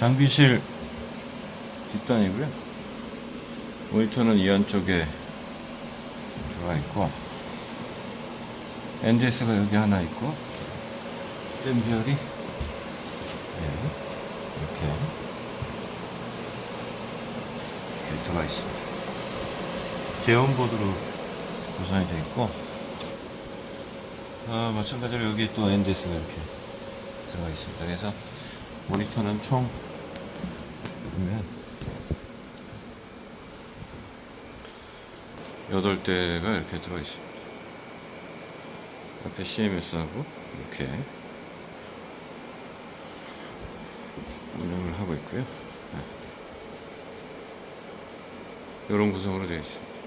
장비실 뒷단이고요. 모니터는 이 안쪽에 들어가 있고 NDS가 여기 하나 있고 댐비얼이 네, 이렇게 이렇게 들어가 있습니다. 제온보드로 구성이 되어 있고 아, 마찬가지로 여기 또 NDS가 이렇게 들어가 있습니다. 그래서 모니터는 총 보면 8대가 이렇게 들어가 있습니다. 앞에 CMS하고 이렇게 운영을 하고 있고요. 이런 구성으로 되어 있습니다.